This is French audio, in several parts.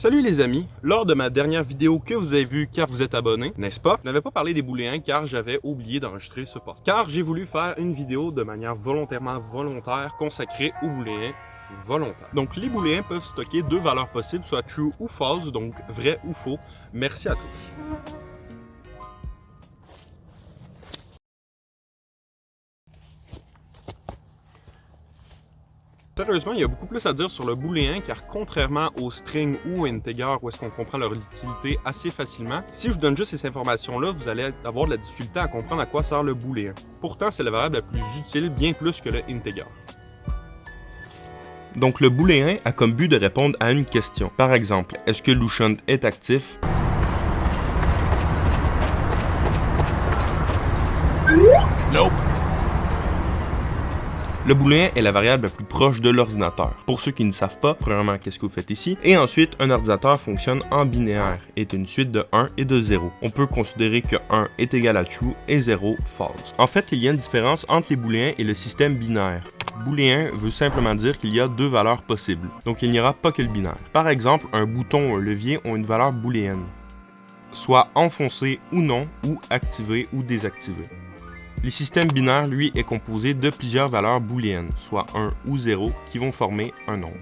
Salut les amis, lors de ma dernière vidéo que vous avez vue car vous êtes abonné, n'est-ce pas? Je n'avais pas parlé des booléens car j'avais oublié d'enregistrer ce post. Car j'ai voulu faire une vidéo de manière volontairement volontaire consacrée aux booléens volontaires. Donc les booléens peuvent stocker deux valeurs possibles, soit true ou false, donc vrai ou faux. Merci à tous. Sérieusement, il y a beaucoup plus à dire sur le booléen car contrairement au string ou integer où est-ce qu'on comprend leur utilité assez facilement, si je vous donne juste ces informations-là, vous allez avoir de la difficulté à comprendre à quoi sert le booléen. Pourtant, c'est la variable la plus utile, bien plus que le integer. Donc le booléen a comme but de répondre à une question. Par exemple, est-ce que Lucian est actif? Le booléen est la variable la plus proche de l'ordinateur. Pour ceux qui ne savent pas, premièrement, qu'est-ce que vous faites ici? Et ensuite, un ordinateur fonctionne en binaire, est une suite de 1 et de 0. On peut considérer que 1 est égal à true et 0 false. En fait, il y a une différence entre les booléens et le système binaire. Booléen veut simplement dire qu'il y a deux valeurs possibles, donc il n'y aura pas que le binaire. Par exemple, un bouton ou un levier ont une valeur booléenne, soit enfoncé ou non, ou activé ou désactivé. Le système binaire, lui, est composé de plusieurs valeurs booléennes, soit 1 ou 0, qui vont former un nombre.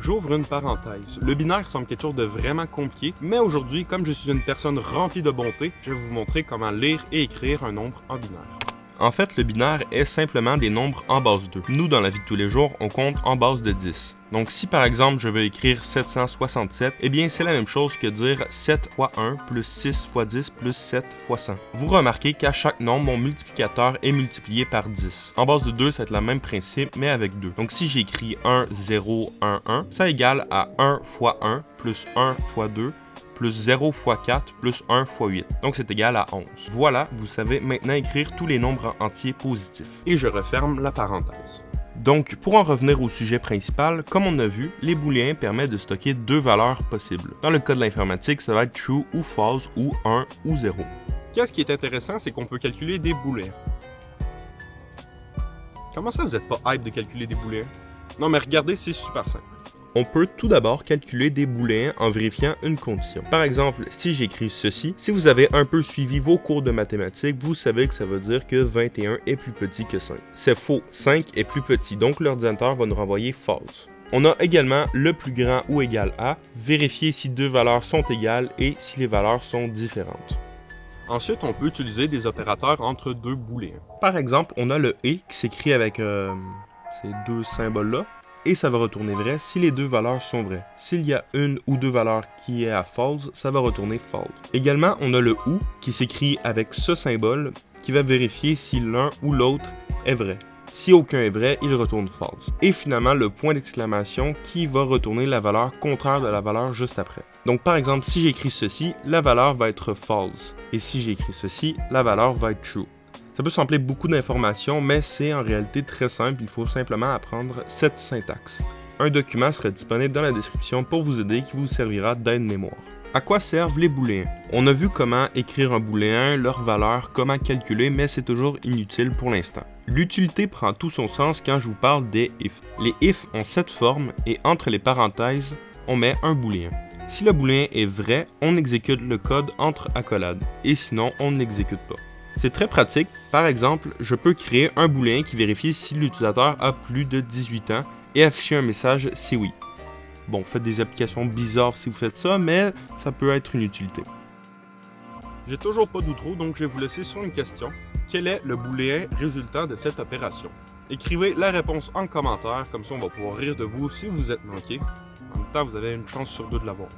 J'ouvre une parenthèse. Le binaire semble quelque chose de vraiment compliqué, mais aujourd'hui, comme je suis une personne remplie de bonté, je vais vous montrer comment lire et écrire un nombre en binaire. En fait, le binaire est simplement des nombres en base 2. Nous, dans la vie de tous les jours, on compte en base de 10. Donc si par exemple je veux écrire 767, eh bien c'est la même chose que dire 7 fois 1 plus 6 fois 10 plus 7 fois 100. Vous remarquez qu'à chaque nombre, mon multiplicateur est multiplié par 10. En base de 2, ça va être le même principe, mais avec 2. Donc si j'écris 1, 0, 1, 1, ça égale à 1 fois 1 plus 1 fois 2 plus 0 fois 4 plus 1 fois 8. Donc c'est égal à 11. Voilà, vous savez maintenant écrire tous les nombres entiers positifs. Et je referme la parenthèse. Donc, pour en revenir au sujet principal, comme on a vu, les booléens permettent de stocker deux valeurs possibles. Dans le cas de l'informatique, ça va être true ou false ou 1 ou 0. Qu'est-ce qui est intéressant, c'est qu'on peut calculer des booléens. Comment ça vous n'êtes pas hype de calculer des booléens? Non mais regardez, c'est super simple. On peut tout d'abord calculer des booléens en vérifiant une condition. Par exemple, si j'écris ceci, si vous avez un peu suivi vos cours de mathématiques, vous savez que ça veut dire que 21 est plus petit que 5. C'est faux, 5 est plus petit, donc l'ordinateur va nous renvoyer false. On a également le plus grand ou égal à, vérifier si deux valeurs sont égales et si les valeurs sont différentes. Ensuite, on peut utiliser des opérateurs entre deux booléens. Par exemple, on a le « et » qui s'écrit avec euh, ces deux symboles-là, et ça va retourner vrai si les deux valeurs sont vraies. S'il y a une ou deux valeurs qui est à false, ça va retourner false. Également, on a le OU qui s'écrit avec ce symbole qui va vérifier si l'un ou l'autre est vrai. Si aucun est vrai, il retourne false. Et finalement, le point d'exclamation qui va retourner la valeur contraire de la valeur juste après. Donc par exemple, si j'écris ceci, la valeur va être false. Et si j'écris ceci, la valeur va être true. Ça peut sembler beaucoup d'informations, mais c'est en réalité très simple, il faut simplement apprendre cette syntaxe. Un document sera disponible dans la description pour vous aider qui vous servira d'aide mémoire. À quoi servent les booléens? On a vu comment écrire un booléen, leur valeur, comment calculer, mais c'est toujours inutile pour l'instant. L'utilité prend tout son sens quand je vous parle des if. Les if ont cette forme et entre les parenthèses, on met un booléen. Si le booléen est vrai, on exécute le code entre accolades, et sinon on n'exécute pas. C'est très pratique. Par exemple, je peux créer un booléen qui vérifie si l'utilisateur a plus de 18 ans et afficher un message si oui. Bon, faites des applications bizarres si vous faites ça, mais ça peut être une utilité. J'ai toujours pas d'outro, donc je vais vous laisser sur une question. Quel est le booléen résultant de cette opération? Écrivez la réponse en commentaire, comme ça on va pouvoir rire de vous si vous êtes manqué. En même temps, vous avez une chance sur deux de l'avoir.